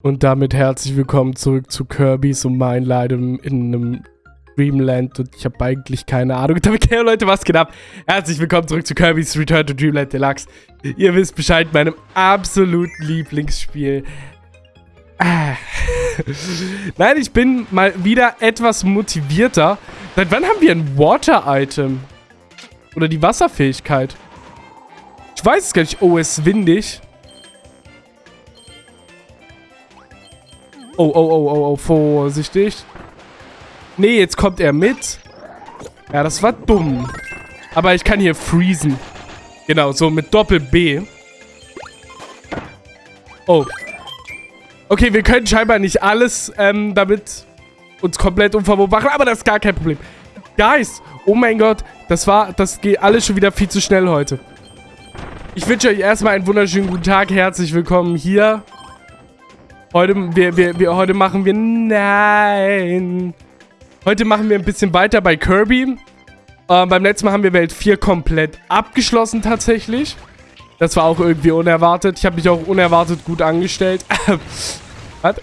Und damit herzlich willkommen zurück zu Kirby's und mein Leiden in einem Dreamland und ich habe eigentlich keine Ahnung. Okay, Leute, was geht ab? Herzlich willkommen zurück zu Kirby's Return to Dreamland Deluxe. Ihr wisst Bescheid, meinem absoluten Lieblingsspiel. Ah. Nein, ich bin mal wieder etwas motivierter. Seit wann haben wir ein Water-Item? Oder die Wasserfähigkeit? Ich weiß es gar nicht. Oh, es ist windig. Oh, oh, oh, oh, oh, vorsichtig. Nee, jetzt kommt er mit. Ja, das war dumm. Aber ich kann hier freezen. Genau, so mit Doppel-B. Oh. Okay, wir können scheinbar nicht alles ähm, damit uns komplett unverwoben machen, aber das ist gar kein Problem. Guys, oh mein Gott, das war, das geht alles schon wieder viel zu schnell heute. Ich wünsche euch erstmal einen wunderschönen guten Tag. Herzlich willkommen hier Heute, wir, wir, wir, heute machen wir... Nein. Heute machen wir ein bisschen weiter bei Kirby. Äh, beim letzten Mal haben wir Welt 4 komplett abgeschlossen tatsächlich. Das war auch irgendwie unerwartet. Ich habe mich auch unerwartet gut angestellt. Was?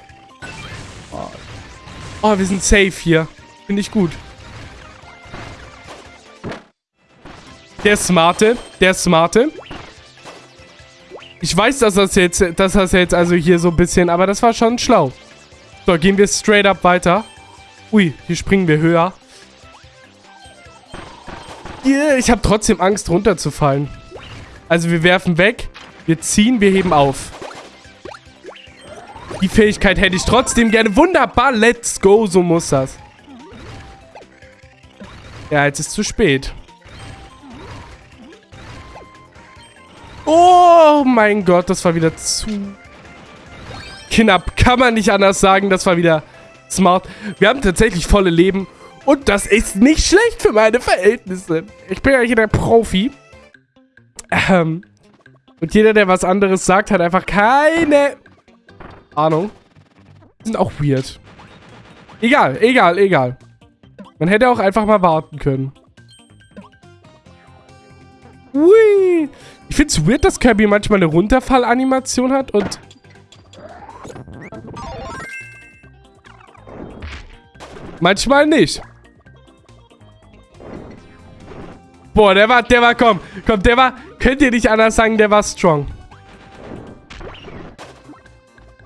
Oh. oh, wir sind safe hier. Finde ich gut. Der Smarte. Der Smarte. Ich weiß, dass das jetzt, dass das jetzt also hier so ein bisschen, aber das war schon schlau. So, gehen wir straight up weiter. Ui, hier springen wir höher. Yeah, ich habe trotzdem Angst, runterzufallen. Also wir werfen weg, wir ziehen, wir heben auf. Die Fähigkeit hätte ich trotzdem gerne. Wunderbar, let's go, so muss das. Ja, jetzt ist zu spät. Oh mein Gott, das war wieder zu knapp. Kann man nicht anders sagen, das war wieder smart. Wir haben tatsächlich volle Leben und das ist nicht schlecht für meine Verhältnisse. Ich bin ja hier der Profi. Ähm, und jeder, der was anderes sagt, hat einfach keine Ahnung. Die sind auch weird. Egal, egal, egal. Man hätte auch einfach mal warten können. Hui. Ich finde es weird, dass Kirby manchmal eine Runterfallanimation hat und... Manchmal nicht. Boah, der war, der war, komm, komm, der war, könnt ihr nicht anders sagen, der war strong.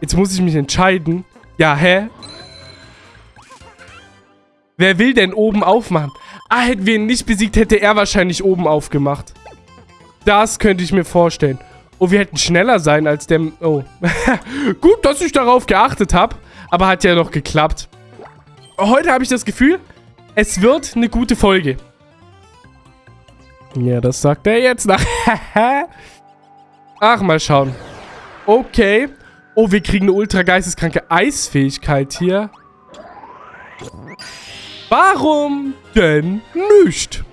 Jetzt muss ich mich entscheiden. Ja, hä? Wer will denn oben aufmachen? Ah, hätten wir ihn nicht besiegt, hätte er wahrscheinlich oben aufgemacht. Das könnte ich mir vorstellen. Oh, wir hätten schneller sein als der... Oh. Gut, dass ich darauf geachtet habe. Aber hat ja noch geklappt. Heute habe ich das Gefühl, es wird eine gute Folge. Ja, das sagt er jetzt nach. Ach, mal schauen. Okay. Oh, wir kriegen eine ultra geisteskranke Eisfähigkeit hier. Warum denn nicht?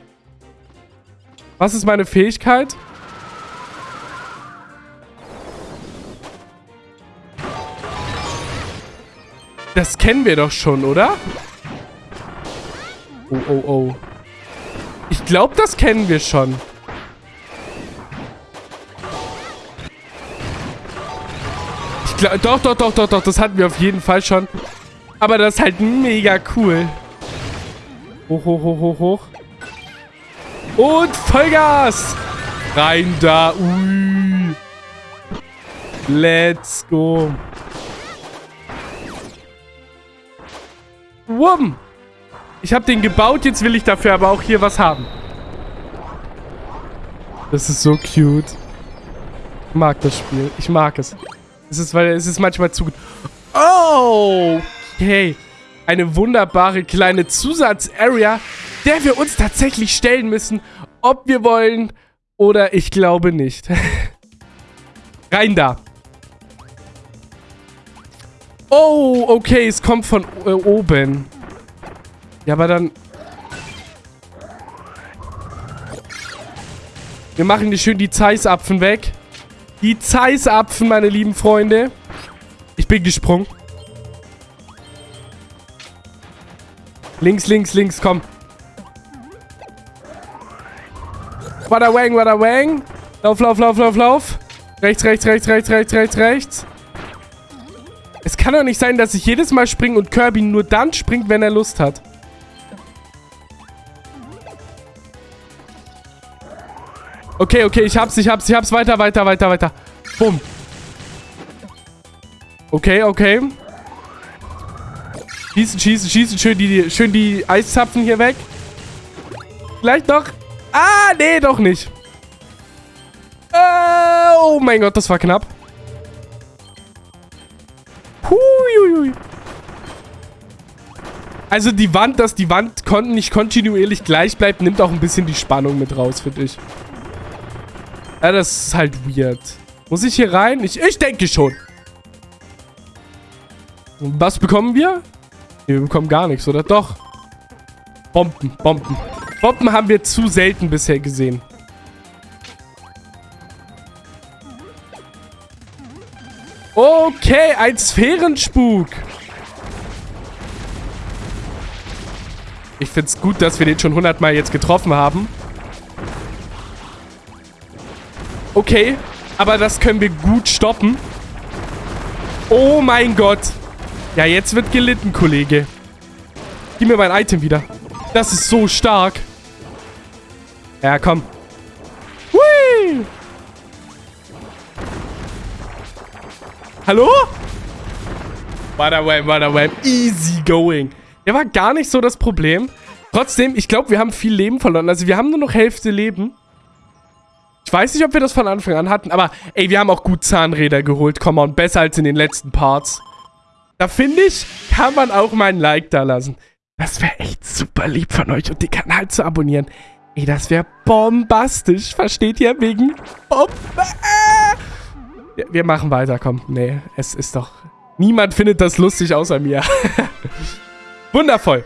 Was ist meine Fähigkeit? Das kennen wir doch schon, oder? Oh, oh, oh. Ich glaube, das kennen wir schon. Ich glaube, doch, doch, doch, doch, doch. Das hatten wir auf jeden Fall schon. Aber das ist halt mega cool. Hoch, hoch, hoch, hoch, hoch. Und Vollgas! Rein da. Ui. Let's go. Wumm. Ich habe den gebaut, jetzt will ich dafür aber auch hier was haben. Das ist so cute. Ich mag das Spiel. Ich mag es. Es ist, weil es ist manchmal zu gut. Oh! Okay. Eine wunderbare kleine Zusatz-Area, der wir uns tatsächlich stellen müssen, ob wir wollen oder ich glaube nicht. Rein da. Oh, okay, es kommt von äh, oben. Ja, aber dann... Wir machen hier schön die Zeissapfen weg. Die Zeissapfen, meine lieben Freunde. Ich bin gesprungen. Links, links, links, komm. Wada wang, wada wang. Lauf, lauf, lauf, lauf, lauf. Rechts, rechts, rechts, rechts, rechts, rechts, rechts. Kann doch nicht sein, dass ich jedes Mal springe und Kirby nur dann springt, wenn er Lust hat. Okay, okay, ich hab's, ich hab's, ich hab's. Weiter, weiter, weiter, weiter. Bumm. Okay, okay. Schießen, schießen, schießen. Schön die, schön die Eiszapfen hier weg. Vielleicht doch. Ah, nee, doch nicht. Äh, oh mein Gott, das war knapp. Huiuiui. Also die Wand, dass die Wand kon nicht kontinuierlich gleich bleibt, nimmt auch ein bisschen die Spannung mit raus, finde ich. Ja, das ist halt weird. Muss ich hier rein? Ich, ich denke schon. Was bekommen wir? Wir bekommen gar nichts, oder? Doch. Bomben, Bomben. Bomben haben wir zu selten bisher gesehen. Okay, ein Sphärenspuk. Ich finde es gut, dass wir den schon hundertmal jetzt getroffen haben. Okay, aber das können wir gut stoppen. Oh mein Gott. Ja, jetzt wird gelitten, Kollege. Gib mir mein Item wieder. Das ist so stark. Ja, komm. Hallo? Wam, wam. Easy going. Der war gar nicht so das Problem. Trotzdem, ich glaube, wir haben viel Leben verloren. Also wir haben nur noch Hälfte Leben. Ich weiß nicht, ob wir das von Anfang an hatten, aber ey, wir haben auch gut Zahnräder geholt. Komm on, besser als in den letzten Parts. Da finde ich, kann man auch mal ein Like da lassen. Das wäre echt super lieb von euch und den Kanal zu abonnieren. Ey, das wäre bombastisch. Versteht ihr? Wegen Bombe. Wir, machen weiter, komm. Nee, es ist doch... Niemand findet das lustig außer mir. Wundervoll.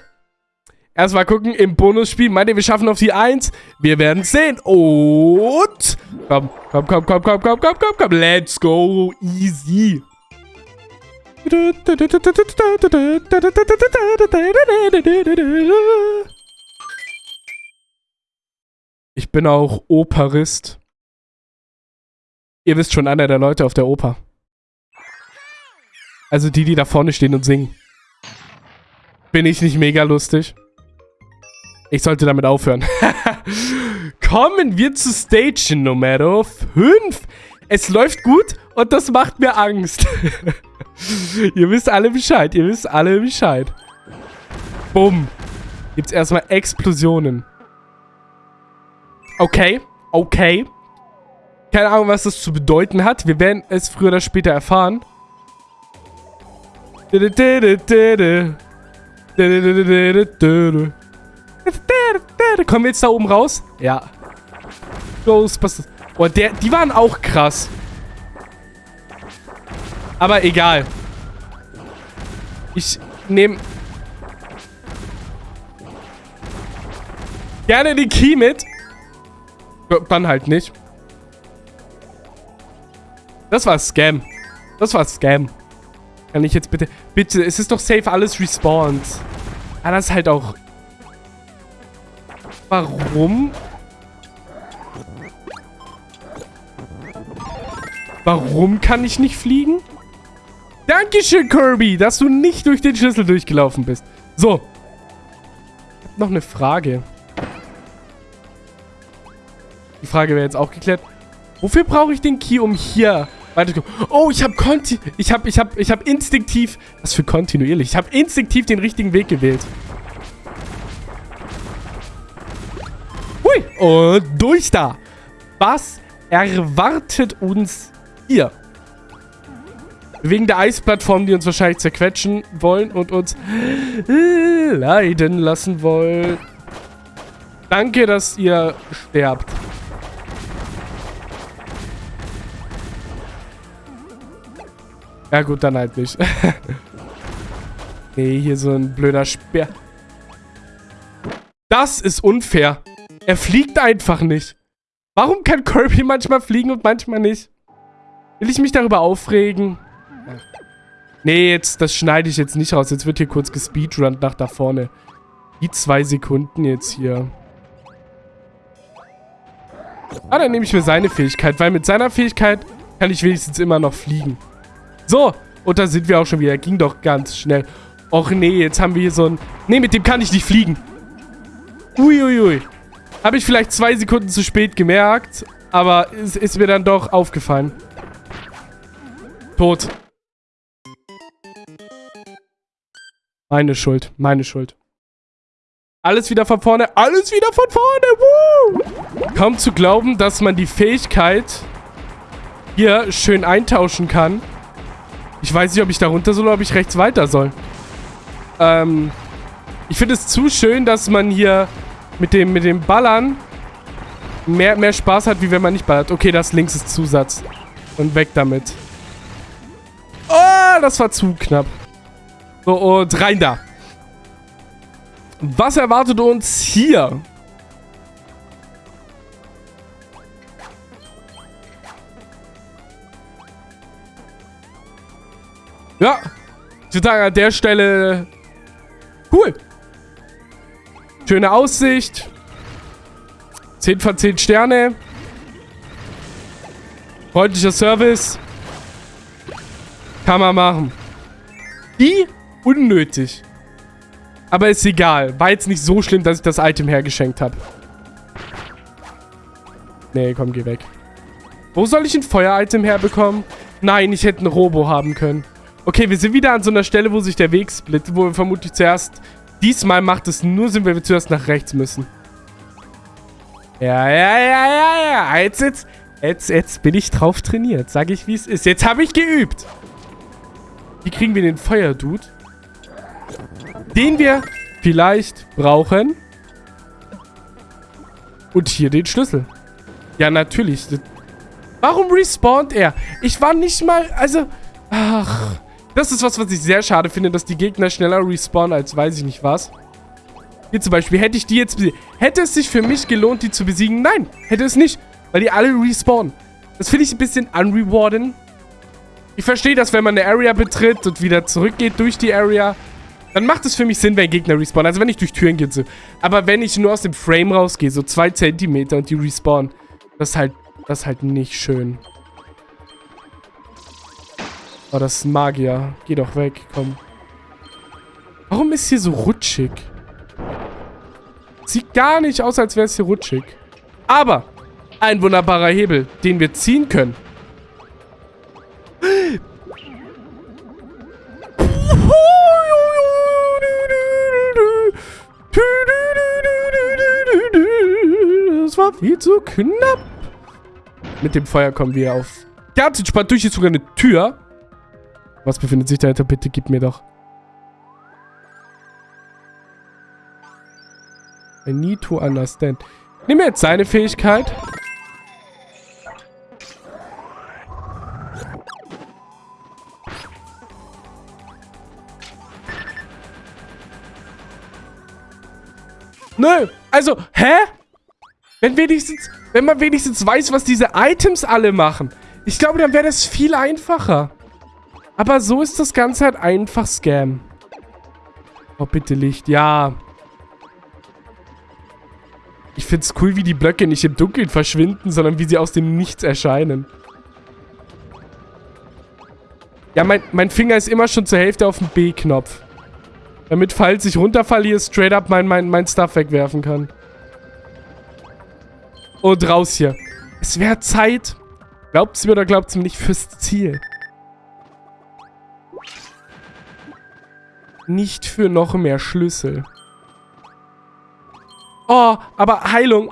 Erstmal gucken im Bonusspiel. Meint ihr, wir schaffen auf die 1? Wir werden sehen. Und... Komm, komm, komm, komm, komm, komm, komm, komm, komm. Let's go. Easy. Ich bin auch Operist. Ihr wisst schon, einer der Leute auf der Oper. Also die, die da vorne stehen und singen. Bin ich nicht mega lustig? Ich sollte damit aufhören. Kommen wir zu Stage Nummer 5. Es läuft gut und das macht mir Angst. ihr wisst alle Bescheid. Ihr wisst alle Bescheid. Bumm. Gibt's erstmal Explosionen. Okay. Okay. Keine Ahnung, was das zu bedeuten hat. Wir werden es früher oder später erfahren. Kommen wir jetzt da oben raus? Ja. Ghostbusters. Oh, der, die waren auch krass. Aber egal. Ich nehme... Gerne die Key mit. Dann halt nicht. Das war Scam. Das war Scam. Kann ich jetzt bitte... Bitte, es ist doch safe alles respawned. Ah, das ist halt auch... Warum? Warum kann ich nicht fliegen? Dankeschön, Kirby, dass du nicht durch den Schlüssel durchgelaufen bist. So. Ich hab noch eine Frage. Die Frage wäre jetzt auch geklärt. Wofür brauche ich den Key, um hier? Oh, ich habe Konti... Ich habe ich hab, ich hab instinktiv... Was für kontinuierlich? Ich habe instinktiv den richtigen Weg gewählt. Hui. Und durch da. Was erwartet uns hier? Wegen der Eisplattform, die uns wahrscheinlich zerquetschen wollen und uns leiden lassen wollen. Danke, dass ihr sterbt. Ja gut, dann halt nicht. nee, hier so ein blöder Speer. Das ist unfair. Er fliegt einfach nicht. Warum kann Kirby manchmal fliegen und manchmal nicht? Will ich mich darüber aufregen? Nee, jetzt, das schneide ich jetzt nicht raus. Jetzt wird hier kurz gespeedrunnt nach da vorne. Die zwei Sekunden jetzt hier. Ah, dann nehme ich mir seine Fähigkeit, weil mit seiner Fähigkeit kann ich wenigstens immer noch fliegen. So, Und da sind wir auch schon wieder. Ging doch ganz schnell. Och nee, jetzt haben wir hier so ein... Nee, mit dem kann ich nicht fliegen. Uiuiui. Ui, ui. Habe ich vielleicht zwei Sekunden zu spät gemerkt. Aber es ist mir dann doch aufgefallen. Tot. Meine Schuld. Meine Schuld. Alles wieder von vorne. Alles wieder von vorne. Woo! Kaum zu glauben, dass man die Fähigkeit hier schön eintauschen kann. Ich weiß nicht, ob ich da runter soll oder ob ich rechts weiter soll. Ähm, ich finde es zu schön, dass man hier mit dem, mit dem Ballern mehr, mehr Spaß hat, wie wenn man nicht ballert. Okay, das links ist Zusatz. Und weg damit. Oh, das war zu knapp. So, und rein da. Was erwartet uns hier? Ja, ich würde sagen, an der Stelle cool. Schöne Aussicht. 10 von 10 Sterne. Freundlicher Service. Kann man machen. Wie unnötig. Aber ist egal. War jetzt nicht so schlimm, dass ich das Item hergeschenkt habe. Nee, komm, geh weg. Wo soll ich ein Feuer-Item herbekommen? Nein, ich hätte ein Robo haben können. Okay, wir sind wieder an so einer Stelle, wo sich der Weg splittet, wo wir vermutlich zuerst... Diesmal macht es nur Sinn, wenn wir zuerst nach rechts müssen. Ja, ja, ja, ja, ja. Jetzt, jetzt, jetzt, jetzt bin ich drauf trainiert. Sag ich, wie es ist. Jetzt habe ich geübt. Wie kriegen wir den Feuerdude? Den wir vielleicht brauchen. Und hier den Schlüssel. Ja, natürlich. Warum respawnt er? Ich war nicht mal... Also... Ach... Das ist was, was ich sehr schade finde, dass die Gegner schneller respawnen als weiß ich nicht was. Hier zum Beispiel, hätte ich die jetzt besiegt. Hätte es sich für mich gelohnt, die zu besiegen? Nein, hätte es nicht. Weil die alle respawnen. Das finde ich ein bisschen unrewarding. Ich verstehe das, wenn man eine Area betritt und wieder zurückgeht durch die Area. Dann macht es für mich Sinn, wenn Gegner respawnen. Also wenn ich durch Türen gehe. Aber wenn ich nur aus dem Frame rausgehe, so zwei Zentimeter und die respawnen, das ist halt, das ist halt nicht schön. Oh, das ist ein Magier. Geh doch weg, komm. Warum ist hier so rutschig? Sieht gar nicht aus, als wäre es hier rutschig. Aber ein wunderbarer Hebel, den wir ziehen können. Das war viel zu knapp. Mit dem Feuer kommen wir auf ganz entspannt durch. Ist sogar eine Tür. Was befindet sich dahinter? Bitte gib mir doch. I need to understand. Nimm jetzt seine Fähigkeit. Nö, also, hä? Wenn wenigstens, wenn man wenigstens weiß, was diese Items alle machen. Ich glaube, dann wäre das viel einfacher. Aber so ist das Ganze halt einfach Scam. Oh, bitte Licht. Ja. Ich find's cool, wie die Blöcke nicht im Dunkeln verschwinden, sondern wie sie aus dem Nichts erscheinen. Ja, mein, mein Finger ist immer schon zur Hälfte auf dem B-Knopf. Damit, falls ich runterfalle, hier straight up mein, mein, mein Stuff wegwerfen kann. Und raus hier. Es wäre Zeit. Glaubt's mir oder glaubt's mir nicht fürs Ziel. Nicht für noch mehr Schlüssel. Oh, aber Heilung.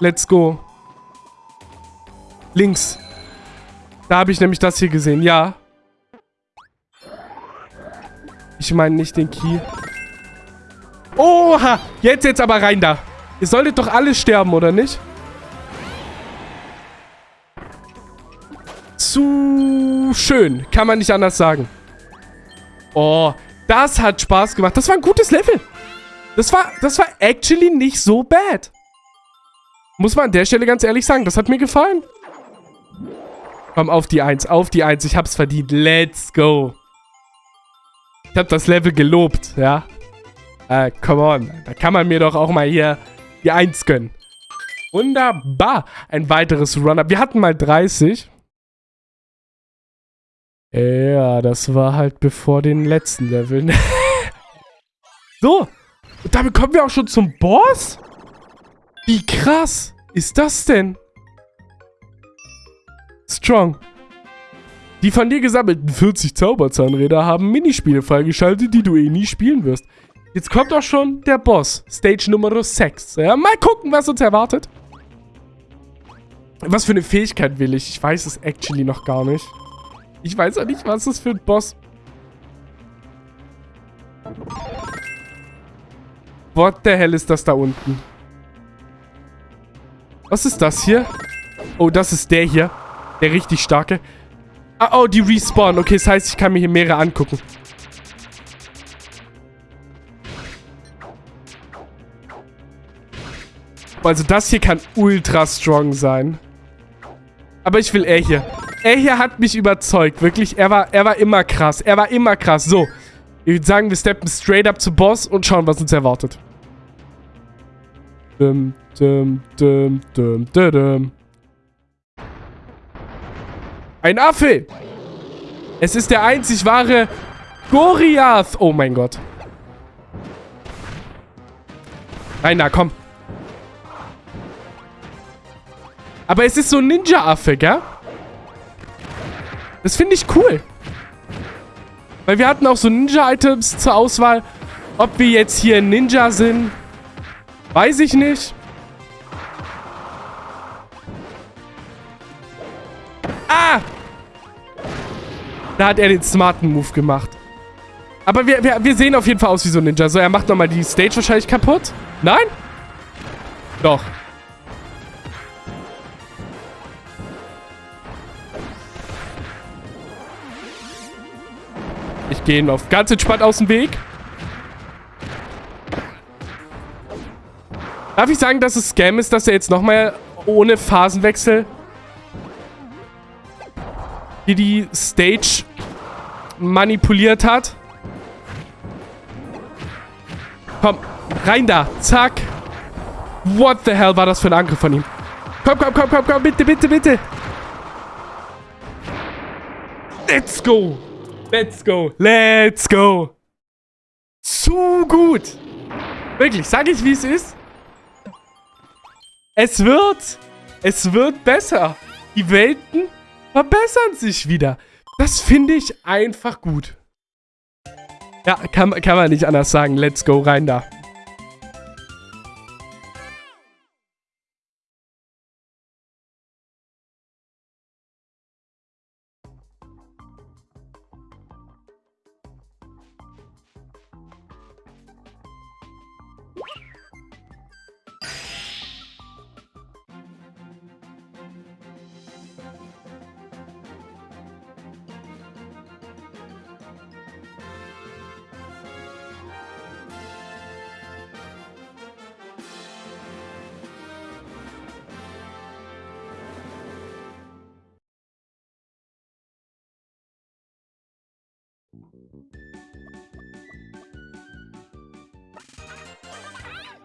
Let's go. Links. Da habe ich nämlich das hier gesehen. Ja. Ich meine nicht den Key. Oha. Jetzt, jetzt aber rein da. Ihr solltet doch alle sterben, oder nicht? Schön. Kann man nicht anders sagen. Oh, das hat Spaß gemacht. Das war ein gutes Level. Das war, das war actually nicht so bad. Muss man an der Stelle ganz ehrlich sagen. Das hat mir gefallen. Komm, auf die Eins, auf die Eins. Ich hab's verdient. Let's go. Ich hab das Level gelobt, ja. Äh, come on. Da kann man mir doch auch mal hier die Eins gönnen. Wunderbar. Ein weiteres Run-Up. Wir hatten mal 30. Ja, das war halt bevor den letzten Leveln. so, und damit kommen wir auch schon zum Boss? Wie krass ist das denn? Strong. Die von dir gesammelten 40 Zauberzahnräder haben Minispiele freigeschaltet, die du eh nie spielen wirst. Jetzt kommt auch schon der Boss, Stage Nummer 6. Ja, mal gucken, was uns erwartet. Was für eine Fähigkeit will ich? Ich weiß es actually noch gar nicht. Ich weiß auch nicht, was das für ein Boss... What the hell ist das da unten? Was ist das hier? Oh, das ist der hier. Der richtig starke. Ah, oh, die respawn. Okay, das heißt, ich kann mir hier mehrere angucken. Also das hier kann ultra strong sein. Aber ich will er hier. Er hier hat mich überzeugt. Wirklich, er war, er war immer krass. Er war immer krass. So. Ich würde sagen, wir steppen straight up zu Boss und schauen, was uns erwartet. Dum, dum, dum, dum, dum, dum. Ein Affe! Es ist der einzig wahre Goriath. Oh mein Gott. Rainer, komm. Aber es ist so ein Ninja-Affe, gell? Das finde ich cool. Weil wir hatten auch so Ninja-Items zur Auswahl. Ob wir jetzt hier Ninja sind, weiß ich nicht. Ah! Da hat er den smarten Move gemacht. Aber wir, wir, wir sehen auf jeden Fall aus wie so ein Ninja. So, er macht nochmal die Stage wahrscheinlich kaputt. Nein? Doch. Ich gehe ihn auf ganz entspannt aus dem Weg. Darf ich sagen, dass es Scam ist, dass er jetzt nochmal ohne Phasenwechsel hier die Stage manipuliert hat? Komm, rein da. Zack. What the hell war das für ein Angriff von ihm? Komm, komm, komm, komm, komm, bitte, bitte, bitte. Let's go. Let's go. Let's go. Zu gut. Wirklich, sag ich, wie es ist. Es wird, es wird besser. Die Welten verbessern sich wieder. Das finde ich einfach gut. Ja, kann, kann man nicht anders sagen. Let's go, rein da.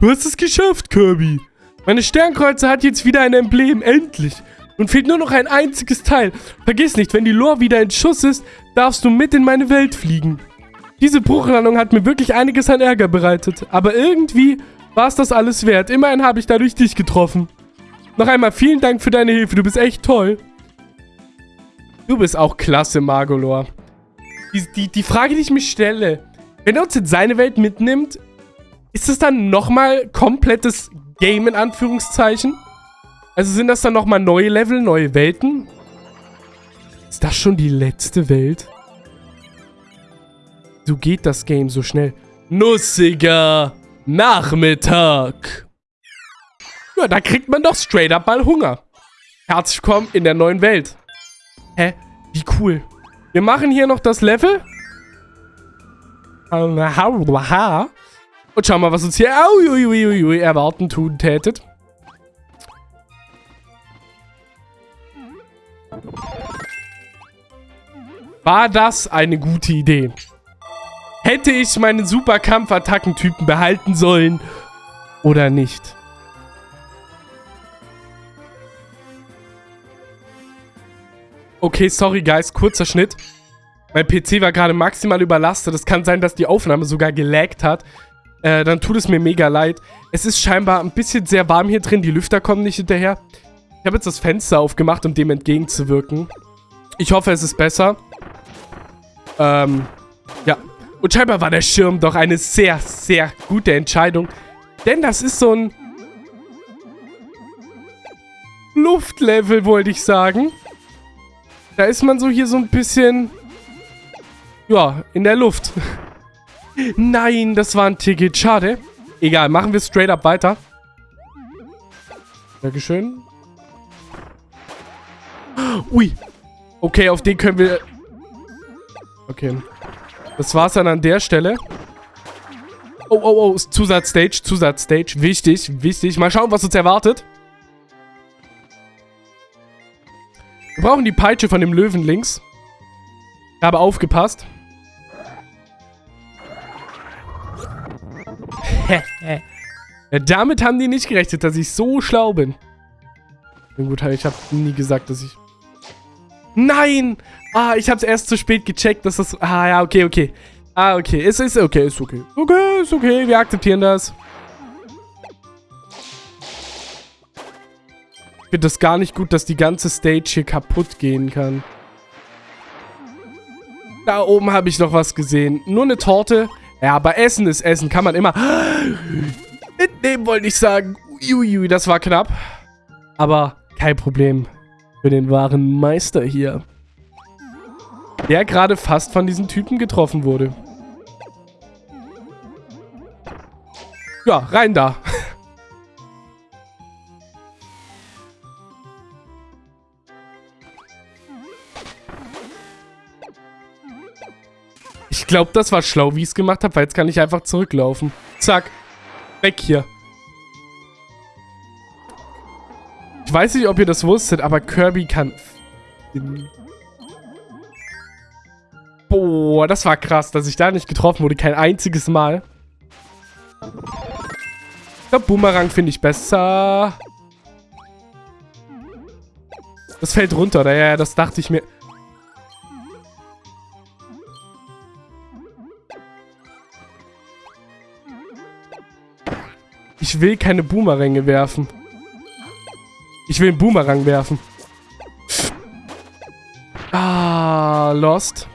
Du hast es geschafft, Kirby. Meine Sternkreuze hat jetzt wieder ein Emblem, endlich. Nun fehlt nur noch ein einziges Teil. Vergiss nicht, wenn die Lore wieder in Schuss ist, darfst du mit in meine Welt fliegen. Diese Bruchlandung hat mir wirklich einiges an Ärger bereitet. Aber irgendwie war es das alles wert. Immerhin habe ich dadurch dich getroffen. Noch einmal vielen Dank für deine Hilfe. Du bist echt toll. Du bist auch klasse, Magolor. Die, die, die Frage, die ich mich stelle, wenn er uns in seine Welt mitnimmt, ist es dann nochmal komplettes Game in Anführungszeichen? Also sind das dann nochmal neue Level, neue Welten? Ist das schon die letzte Welt? So geht das Game so schnell. Nussiger Nachmittag. Ja, da kriegt man doch straight up mal Hunger. Herzlich willkommen in der neuen Welt. Hä? Wie cool. Wir machen hier noch das Level. Und schauen mal, was uns hier auiuiuiui, erwarten tun tätet. War das eine gute Idee? Hätte ich meinen super Kampfattackentypen behalten sollen oder nicht? Okay, sorry, guys. Kurzer Schnitt. Mein PC war gerade maximal überlastet. Es kann sein, dass die Aufnahme sogar gelaggt hat. Äh, dann tut es mir mega leid. Es ist scheinbar ein bisschen sehr warm hier drin. Die Lüfter kommen nicht hinterher. Ich habe jetzt das Fenster aufgemacht, um dem entgegenzuwirken. Ich hoffe, es ist besser. Ähm, ja. Und scheinbar war der Schirm doch eine sehr, sehr gute Entscheidung. Denn das ist so ein Luftlevel, wollte ich sagen. Da ist man so hier so ein bisschen... Ja, in der Luft. Nein, das war ein Ticket. Schade. Egal, machen wir straight up weiter. Dankeschön. Ui. Okay, auf den können wir... Okay. Das war's dann an der Stelle. Oh, oh, oh. Zusatzstage, Zusatzstage. Wichtig, wichtig. Mal schauen, was uns erwartet. Wir brauchen die Peitsche von dem Löwen links. Aber aufgepasst. ja, damit haben die nicht gerechnet, dass ich so schlau bin. Gut, ich habe nie gesagt, dass ich... Nein! Ah, ich habe es erst zu spät gecheckt, dass das... Ah, ja, okay, okay. Ah, okay. Es ist okay, ist okay. Okay, ist okay. Wir akzeptieren das. Ich finde das gar nicht gut, dass die ganze Stage hier kaputt gehen kann. Da oben habe ich noch was gesehen. Nur eine Torte. Ja, aber Essen ist Essen. Kann man immer mitnehmen, wollte ich sagen. Uiuiui, das war knapp. Aber kein Problem. Für den wahren Meister hier. Der gerade fast von diesen Typen getroffen wurde. Ja, rein da. Ich glaube, das war schlau, wie ich es gemacht habe, weil jetzt kann ich einfach zurücklaufen. Zack. Weg hier. Ich weiß nicht, ob ihr das wusstet, aber Kirby kann... Boah, das war krass, dass ich da nicht getroffen wurde. Kein einziges Mal. Glaube, Boomerang finde ich besser. Das fällt runter, oder? Ja, das dachte ich mir. Ich will keine Boomeränge werfen. Ich will einen Boomerang werfen. Ah, lost.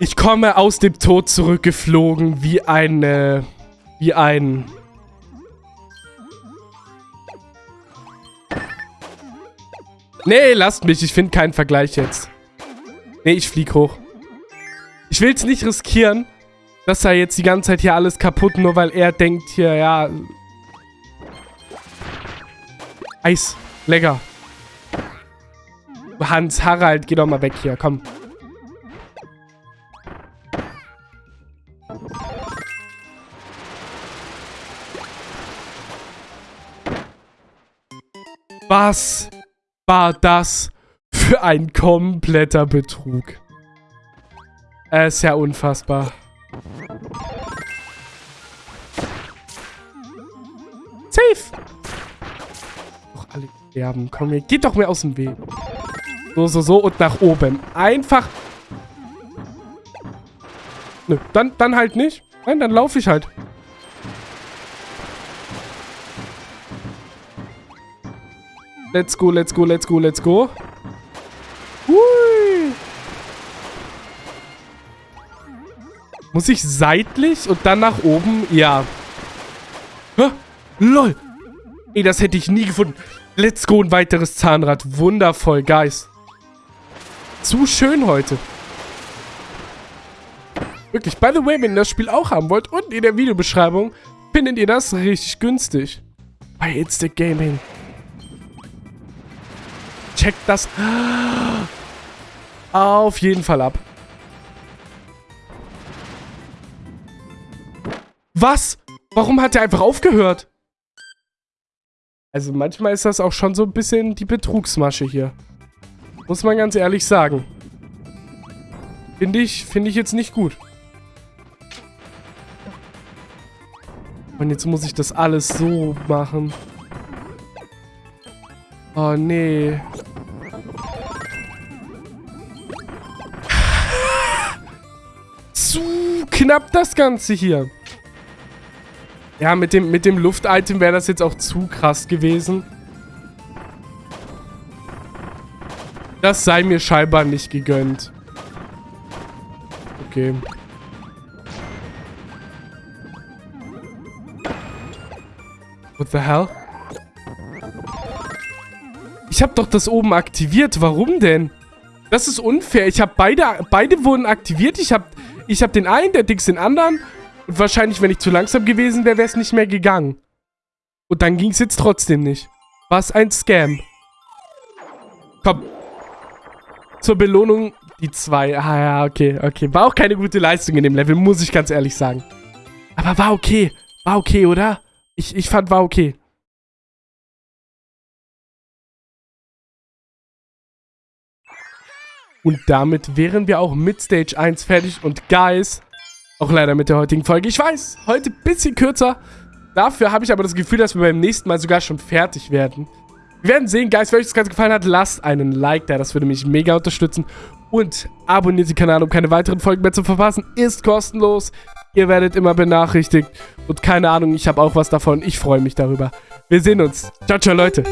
Ich komme aus dem Tod zurückgeflogen wie ein, äh, wie ein... Nee, lasst mich. Ich finde keinen Vergleich jetzt. Nee, ich flieg hoch. Ich will es nicht riskieren, dass er jetzt die ganze Zeit hier alles kaputt, nur weil er denkt hier, ja... Eis. Lecker. Hans, Harald, geh doch mal weg hier, komm. Was war das für ein kompletter Betrug? Es ist ja unfassbar. Safe! Doch alle sterben. Komm, hier, geht doch mehr aus dem Weg. So, so, so und nach oben. Einfach... Nö, dann, dann halt nicht. Nein, dann laufe ich halt. Let's go, let's go, let's go, let's go. Muss ich seitlich und dann nach oben? Ja. Hä? Lol. Ey, das hätte ich nie gefunden. Let's go, ein weiteres Zahnrad. Wundervoll, Guys. Zu schön heute. Wirklich, by the way, wenn ihr das Spiel auch haben wollt, unten in der Videobeschreibung findet ihr das richtig günstig. Bei the Gaming checkt das auf jeden Fall ab. Was? Warum hat er einfach aufgehört? Also manchmal ist das auch schon so ein bisschen die Betrugsmasche hier. Muss man ganz ehrlich sagen. Finde ich, finde ich jetzt nicht gut. Und jetzt muss ich das alles so machen. Oh, nee. Zu knapp das Ganze hier. Ja, mit dem, mit dem Luft-Item wäre das jetzt auch zu krass gewesen. Das sei mir scheinbar nicht gegönnt. Okay. What the hell? Ich habe doch das oben aktiviert. Warum denn? Das ist unfair. Ich habe beide... Beide wurden aktiviert. Ich habe ich hab den einen, der Dix den anderen. Und wahrscheinlich, wenn ich zu langsam gewesen wäre, wäre es nicht mehr gegangen. Und dann ging es jetzt trotzdem nicht. Was ein Scam. Komm. Zur Belohnung die zwei. Ah ja, okay, okay. War auch keine gute Leistung in dem Level, muss ich ganz ehrlich sagen. Aber war okay. War okay, oder? Ich, ich fand, war okay. Und damit wären wir auch mit Stage 1 fertig. Und Guys, auch leider mit der heutigen Folge. Ich weiß, heute ein bisschen kürzer. Dafür habe ich aber das Gefühl, dass wir beim nächsten Mal sogar schon fertig werden. Wir werden sehen, Guys, wenn euch das Ganze gefallen hat, lasst einen Like da. Das würde mich mega unterstützen. Und abonniert den Kanal, um keine weiteren Folgen mehr zu verpassen. Ist kostenlos. Ihr werdet immer benachrichtigt. Und keine Ahnung, ich habe auch was davon. Ich freue mich darüber. Wir sehen uns. Ciao, ciao, Leute.